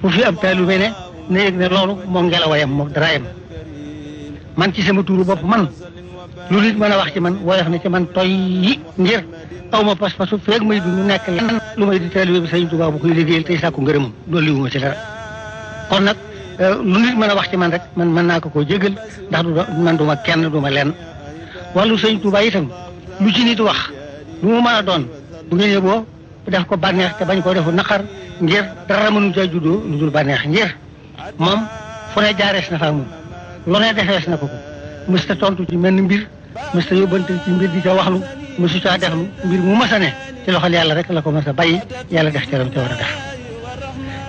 ku fi ab taalibe ne na yëg ne loolu moo ngelawayam moo daraayam man ci sama tuuru bopp man lu nit mën a wax ci man woyof na ci man toy yi ngir aw ma pas-pasu feeg may dund nekk lenn lu may di taalibe bi Sëriñ Tuubaa bu koy liggéeyal tey sàkku ngërëmam dolli wu ma ci dara kon nag euh, lu nit mën a wax ci man rek man mën naa ko koo jégal ndax du man du ma kenn du ma lenn wàllu Sëriñ Tuubaa itam lu ci nit wax lu mu mën a doon bu ngeen yóbboo def ko bànneex te bañ koo defu naqar ngir dara mënu ca juddoo lu dul bànneex ngir moom fu ne jaarees na fa moom lu ne defees na ko ko mës ta tontu ci menn mbir mës ta yóbbante ci mbir di ca waxlu mësu caa deflu mbir mu mës a ne ci loxol yàlla rek la ko mës a bàyyi yàlla def ca lam ca war a def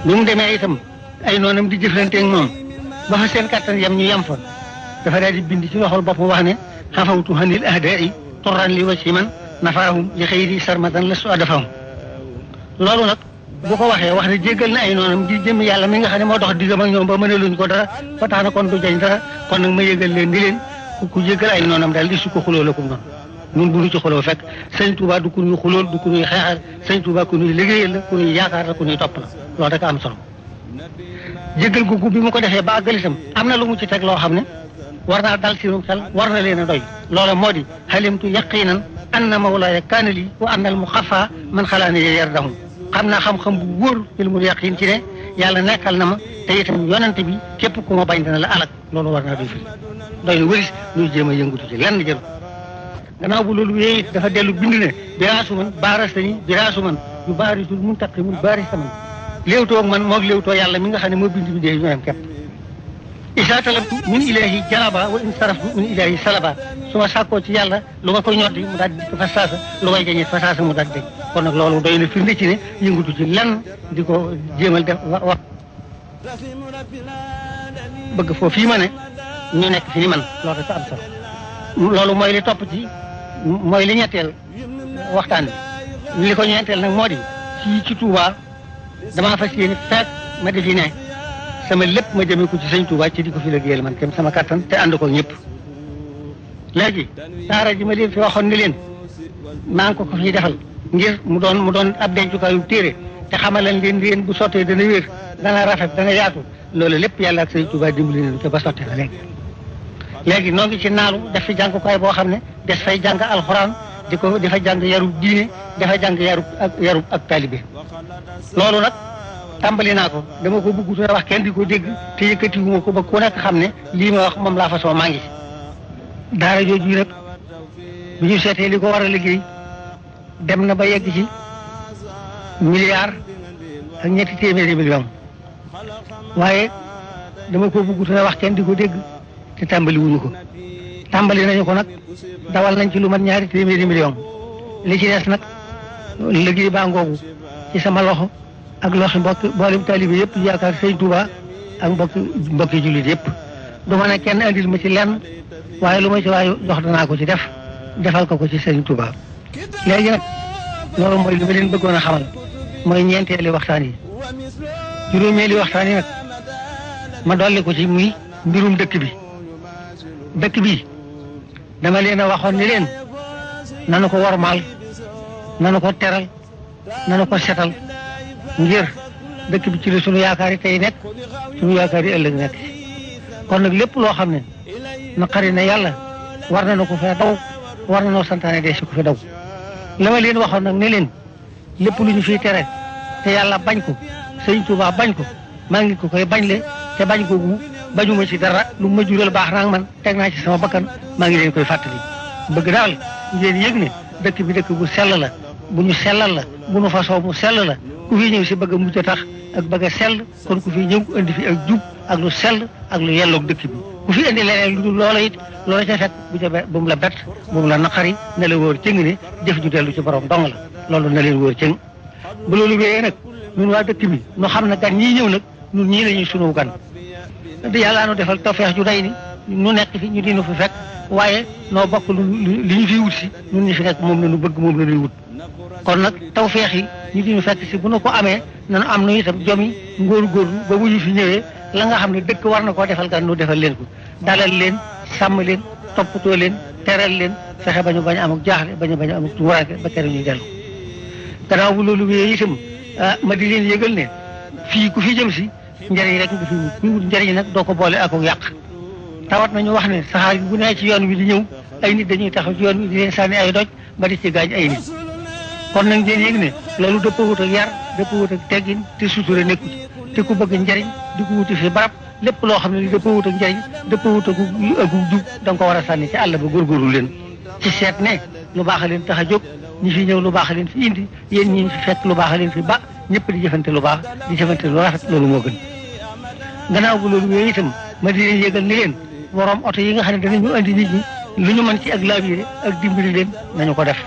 bi mu demee itam ay noonam di jëflanteeg moom ba fa seen kattan yam ñu yam fa dafa daal di bind ci loxol boppam wax ne xafawtu hanil ahdaai turran li wa ci man nafaahum li xëyri sarmadan la su adafahum loolu nag bu ko waxee wax ne jéggal na ay noonam di jëm yàlla mi nga xam ne moo dox diggam ak ñoom ba mënaluñ ko dara ba tax na kon du jañ dara kon nag ma yëgal leen di leen ku ku jéggal ay noonam daal di su ko xuloo la ko noonu ñun bu ñu ci xuloo fekk sëñ Tuubaa du ku ñuy xulool du ku ñuy xeexal sëñ Tuubaa ku ñuy liggéeyal la ku ñuy yaakaar la ku ñuy topp la loolu rek am solo jéggal googu bi mu ko defee ba àggal itam am na lu mu ci teg loo xam ne war naa dal seenum xel war na leen a doy loola moo di xalimtu yaqinan anna mawlaaya kaana lii wa anna al muxafa man xalaani yee yar daxum xam naa xam-xam bu wóor ilmul yaqin ci ne yàlla nekkal na ma te itam yonante bi képp ku ma bañ dana la alak loolu war naa doy fii doy na wëris ñuy jéem a yëngatu ci lenn jël gannaaw bu loolu wéyee dafa dellu bind ne biraasu man baaras nañu biraasu man yu baarisul mun taqi mun baaris man léewtoo man moog léewtoo yàlla mi nga xam ne moo bind bi dee ñoo yem képp isa talabtu min ilahi jalaba wa in saraftu min ilahi salaba su ma sàkkoo ci yàlla lu ma ko ñoddi mu daal di dikk fa saasa lu may jañee fa saasa mu daal di dégg kon nag loolu doy na firnde ci ne yëngatu ci lenn di ko jéemal def wa bëgg foofu fii ma ne ñu nekk fi ni man loolu rek am solo loolu mooy li topp ci mooy li ñetteel waxtaan bi li ko ñeenteel nag moo di fii ci Touba damaa fas yéene fekk ma di fi ne sama lépp ma jëmee ko ci sëñ Touba ci di ko fi liggéeyal man kenn sama kattan te ànd ko ñëpp léegi daara ji ma leen fi waxoon ni leen maa ngi ko ko fiy defal ngir mu doon mu doon ab dencukaayu téere te xamalan leen leen bu sottee dana wér dana rafet dana yaatu loolu lépp yàlla ak Sëriñ Tuubaa dimbali nañu te ba sottee na léegi léegi noo ngi ci naalu def fi jàngukaay boo xam ne des fay jàng alxuraan di ko dafa jàng yarub diine dafa jàng yarub ak yarub ak taalibe loolu nag tàmbali naa ko dama ko bëgg wax kenn di ko dégg te yëkkatiwuma ko ba ku nekk xam ne lii ma wax moom laa fasoo maa ngi daara jooju nag bu ñu seetee li ko war a liggéey dem na ba yegg ci milliard ak ñetti téeméeri million waaye dama ko bëgg te wax kenn di ko dégg te tàmbali wuñu ko tàmbali nañu ko nag dawal nañ ci lu mat ñaari téeméeri million li ci des nag liggéey baa ngoogu ci sama loxo ak loxi mbokki mboolem taalibe yëpp yi yaakaar sëñ Touba ak mbokki mbokki jullit yëpp du ma ne kenn andil ma ci lenn waaye lu ma ci waaye dox danaa ko ci def defal ko ko ci sëñ Touba léegi nag loolu mooy li ma leen bëggoon a xamal mooy ñeenteeli waxtaan yi juróomeeli waxtaan yi nag ma dolli ko ci muy mbirum dëkk bi dëkk bi dama leen a waxoon ni leen nanu ko wormaal nanu ko teral nanu ko setal ngir dëkk bi ci la sunu yaakaar yi tey nekk sunu yaakaar yi ëllëg nekk kon nag lépp loo xam ne naqari na yàlla war na ko fee daw war na noo santaane dee si ko fi daw la ma leen waxoon nag ne leen lépp lu ñu fiy tere te yàlla bañ ko sëñ Tuubaa bañ ko maa ngi ko koy bañ le te bañ ko gu bañuma ci dara lu ma jural baax naa man teg naa ci sama bakkan maa ngi leen koy fàttali bëgg daal ngeen yëg ne dëkk bi dëkk bu sell la bu ñu sellal la bu ñu fasoo mu sell la ku fi ñëw si bëgg a mujj a tax ak bëgg a sell kon ku fi ñëw indi fi ak jub ak lu sell ak lu yelloog dëkk bi ku fi indi leneen lu dul loola it loola ca fekk bu ca be- bu mu la bett bu mu la naqari na la wóor cëng ne jëf ju dellu ci borom dong la loolu na leen wóor cëng bu loolu wéyee nag ñun waa dëkk bi ñu xam ne gan ñii ñëw nag ñun ñii la ñuy sunu gan di yàllaa nu defal tawfeex ju day ni nu nekk fi ñu dinu fi fekk waaye noo bokk lu li ñu fiy wut si ñun ñu fi nekk moom la ñu bëgg moom la ñuy wut kon nag tawfeex yi ñu dinu fekk si bu nu ko amee nanu am nu itam jom yi ngóor-góorlu ba bu ñu fi ñëwee la nga xam ne dëkk war na koo defal gan nu defal leen ko dalal leen sàmm leen toppatoo leen teral leen fexe ba ñu bañ a amuk jaaxle ba ñu bañ a amuk tuuraanke ba kere ñuy dellu gannaaw bu loolu wéyee itam ah ma di leen yëgal ne fii ku fi jëm si njëriñ rek nga fi wut kuy wut njëriñ nag doo ko boole ak ak yàq tawat nañu wax ne saxaar gi bu nee ci yoon wi di ñëw ay nit dañuy taxaw ci yoon wi di leen sànni ay doj ba di ci gaañ ay nit kon nag ngeen yëg ne loolu dëppawut ak yar dëppawut ak teggin te sutura nekku ci te ku bëgg njëriñ di ko wuti fi barab lépp loo xam ne li dëppoo wut ak njëriñ dëppoo wut ak ak jub da nga ko war a sànni ci àll ba góorgóorlu leen ci seet ne lu baax a leen tax a jóg ñi fi ñëw lu baax a leen fi indi yéen ñi fi fekk lu baax a leen fi ba ñëpp di jëfante lu baax di jëfante lu rafet loolu moo gën gannaaw bu loolu wéyee itam ma di leen yëgal ni leen borom oto yi nga xam ne danañu andi nit ñi lu ñu mën ci ak laabire ak dimbali leen nañu ko def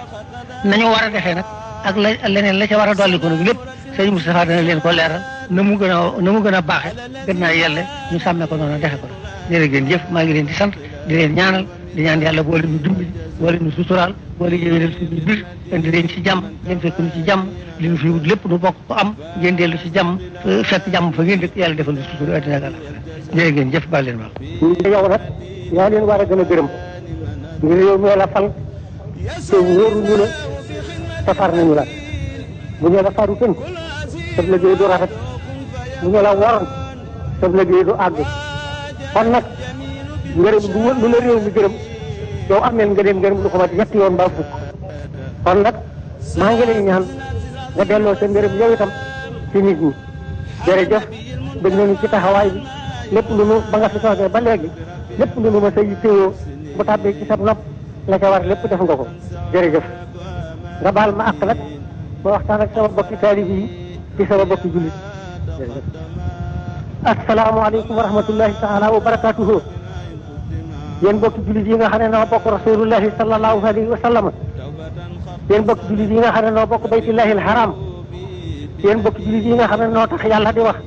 nañu war a defee nag ak la leneen la ca war a dolli ko nag lépp sëñ Moustapha dana leen ko leeral na mu gën a na mu gën a baaxe gën naa yelle ñu sàmme ko noonu defe ko jërë ngeen jëf maa ngi leen di sant di leen ñaanal di ñaan yàlla boole ñu dimbali boole ñu suturaal boole yéwénal suñu biir indi leen ci jàmm ngeen fekk ñu ci jàmm li ñu fi wut lépp nu bokk ko am ngeen dellu ci jàmm fekk jàmm fa ngeen dëkk yàlla defal ñu sutura àddina ak àllaxira jërë ngeen jëf baal leen ma yow nag yaa leen war a gën a gërëm ngir yow ñoo la fal te wóoru ñu la safar nañu la bu ñu la faru tënk sa liggéey du rafet bu ñu la waroon sa liggéey du àgg kon nag ngërëm bu lu la réew mi gërëm yow ameel nga dem ngërëm lu ko mat ñetti yoon mbaa fukk kon nag maa ngi lay ñaan nga delloo sa ngërëm yow itam ci nit ñi jërëjëf bëgg nañu ci taxawaay bi lépp lu nu ba nga fi soogee ba léegi lépp lu nu ma sa yittewoo bu tàbbee ci sa nopp la ca war lépp def nga ko jërëjëf nga baal ma àq nag ma waxtaan ak sama bokki taalib yi ci sama bokki jullit jërëjëf asalaamaaleykum wa rahmatullahi taala wa barakatuhu yéen bokki jullit yi nga xam ne noo bokk rasulullahi sallallahu alayhi wa sallam yéen bokki jullit yi nga xam ne noo bokk baytullahi alharam yéen bokki jullit yi nga xam ne noo tax yàlla di wax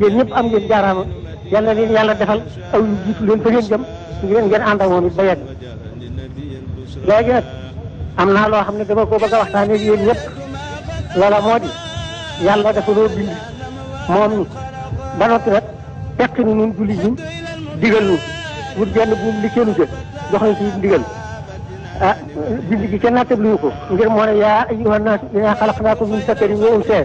yéen ñëpp am ngeen jaaraama yal na leen yàlla defal aw yu jiitu leen fa ngeen jëm ngeen ngeen ànd ak moom it ba yegg léegi nag am naa loo xam ne dama ko bëgg a waxtaanee ak yéen ñëpp loola moo di yàlla dafa noo bind moom ñu ba noppi nag fekk ni ñun julli ñi digal ñu wut genn buum li kenn jël jox nañ ci ndigal ah bind gi kenn nattab luñu ko ngir moo ne yaa ayyuha naas innaa xalaqnaakum min zakarin wa unsaa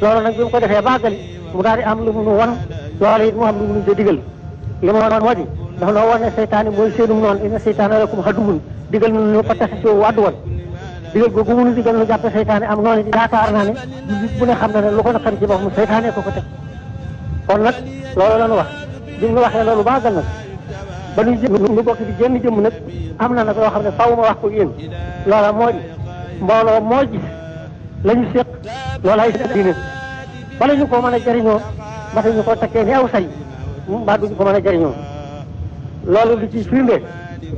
loolu nag bi mu ko defee bàggali mu daal di am lu mu nu won loolu it mu am lu mu nu ca digal li ma woon moo di dafa noo woon ne seytaane mooy seenum noonu inna seytaane lakum aduwwun digal nu nu ko taxi soo wàddu woon digal googu mu nu digal nu jàppe seytaane am noonu yaakaar naa ne nit bu ne xam na ne lu ko naqari ci boppam seytaane ko ko teg kon nag loolu la ñu wax bi ñu waxee loolu baagal nag ba ñu jëm ñu bokk di génn jëmm nag am na nag loo xam ne faw ma wax ko yéen loola moo di mbooloo moo gis la ñu séq loolu ay seen diine bala ñu ko mën a jëriñoo ba tey ñu ko takkee ni aw say mbaa duñu ko mën a jëriñoo loolu li ci firnde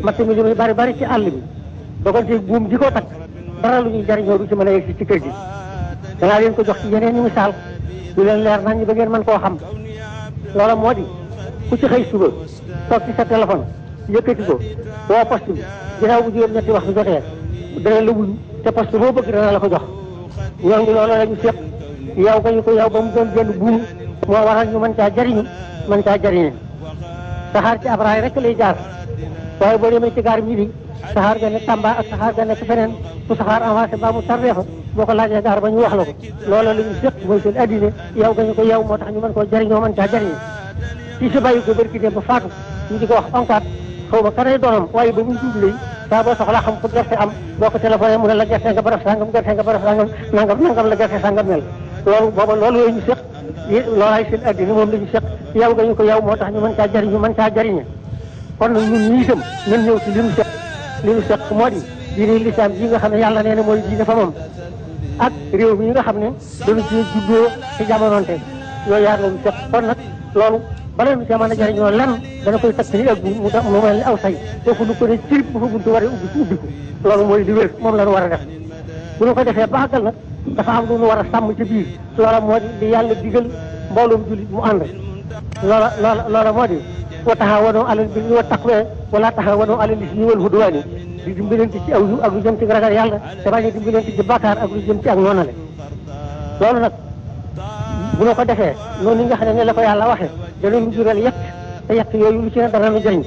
matt mi li muy bari bari ci àll bi dogonte buum ji ko takk dara lu ñuy jëriñoo du ci mën a yegg ci kër gi danaa leen ko jox ci yeneen i misaal du leen leer nañ ba ngeen mën koo xam loola moo di ku ci xëy suba toog ci sa téléphone yëkkati ko woo poste bi ginnaaw bu juróom-ñetti waxtu jotee dana la wuyu te poste boo bëgg dana la ko jox ñoo ngi loolu la ñu seq yow ko ñu ko yow ba mu doon benn buum moo waral ñu mën caa jariñu mën caa jariñu saxaar ci ab raay rek lay jaar waaye boo demee ci gaar midi saxaar ga nekk Tamba ak saxaar ga nekk feneen fu saxaar avancé mbaa mu tardé fa boo ko laajee gaar ba ñu wax la ko loolu la ñu seq mooy seen addina yow ko ñu ko yow moo tax ñu mën koo jariñoo mën caa jariñu ci si bàyyi ko bërki dem ba faatu ñu di ko wax onkaat xaw ma kanay doonam waaye ba muy dund lay saa boo soxlaa xam fu gerte am boo ko téléphoné mu ne la gerte nga baraf sàngam gerte nga baraf sàngam nangam nangam la gerte sàngam mel loolu booba loolu yooyu ñu seq loolaay seen addina moom la ñu seq yow nga ñu ko yow moo tax ñu mën caa jariñu mën caa jariñe kon nag ñun ñii itam ñun ñëw ci li ñu seq li ñu seq moo di diine lislaam yi nga xam ne yàlla nee na mooy diine fa moom ak réew mi nga xam ne dañu ci juddoo ci jamonoonte yooyu yaar lañu jot kon nag loolu bala ñu cee mën a jëriñoo lan dana koy takk ni ak bu mu mu mel ni aw say foofu nu ko ne cirib bu fa buntu waree ubbi ko ubbi ko loolu mooy li wér moom la ñu war a def bu ñu ko defee baagal nag dafa am lu ñu war a sàmm ci biir loola moo di di yàlla digal mbooloom jullit mu ànd loola loola loola moo di wa taxawanoo alal birri wa taqwa wala taxawanoo alal ismi wal hudwaani di dimbalante ci aw yu ak lu jëm ci ragal yàlla te bañ a dimbalante ci bàkkaar ak lu jëm ci ak noonale loolu nag bu ñu ko defee noonu nga xam ne la ko yàlla waxee dana lu jural yett te yett yooyu lu ci ne dana lu jëriñ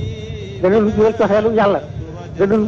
dana lu jural coxeelu yàlla dana lu